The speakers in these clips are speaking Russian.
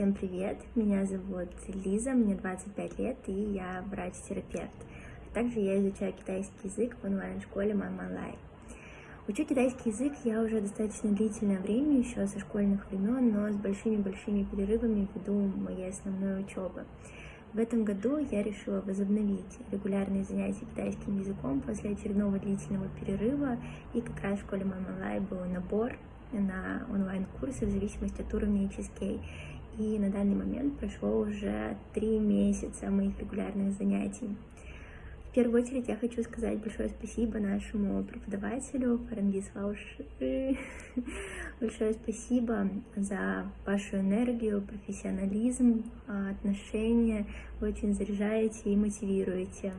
Всем привет! Меня зовут Лиза, мне 25 лет и я врач-терапевт. Также я изучаю китайский язык в онлайн-школе Мамалай. Учу китайский язык я уже достаточно длительное время, еще со школьных времен, но с большими-большими перерывами ввиду моей основной учебы. В этом году я решила возобновить регулярные занятия китайским языком после очередного длительного перерыва, и как раз в школе Мамалай был набор на онлайн-курсы в зависимости от уровня HSK. И на данный момент прошло уже три месяца моих регулярных занятий. В первую очередь я хочу сказать большое спасибо нашему преподавателю Фарангис Вауш. Большое спасибо за вашу энергию, профессионализм, отношения. Вы очень заряжаете и мотивируете.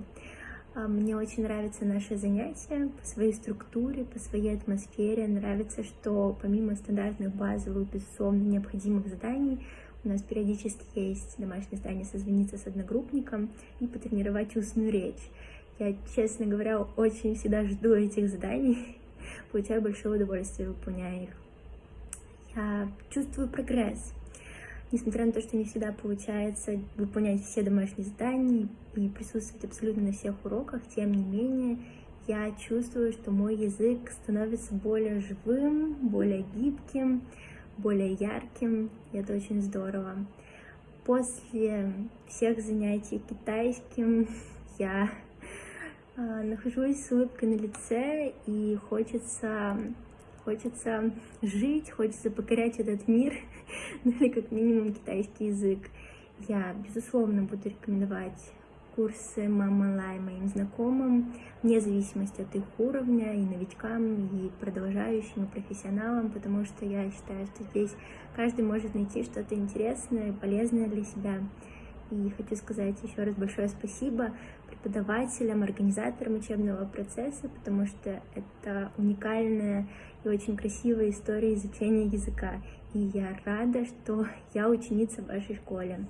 А, мне очень нравятся наши занятия по своей структуре, по своей атмосфере. Нравится, что помимо стандартных базовых, безусловно, необходимых заданий, у нас периодически есть домашнее задание созвониться с одногруппником и потренировать устную речь. Я, честно говоря, очень всегда жду этих заданий, получаю большое удовольствие, выполняя их. Я чувствую прогресс, Несмотря на то, что не всегда получается выполнять все домашние задания и присутствовать абсолютно на всех уроках, тем не менее, я чувствую, что мой язык становится более живым, более гибким, более ярким, и это очень здорово. После всех занятий китайским я э, нахожусь с улыбкой на лице, и хочется хочется жить, хочется покорять этот мир, ну или как минимум китайский язык. Я, безусловно, буду рекомендовать курсы Мама Лай моим знакомым, вне зависимости от их уровня, и новичкам, и продолжающим, и профессионалам, потому что я считаю, что здесь каждый может найти что-то интересное и полезное для себя. И хочу сказать еще раз большое спасибо преподавателям, организаторам учебного процесса, потому что это уникальная и очень красивая история изучения языка. И я рада, что я ученица в вашей школе.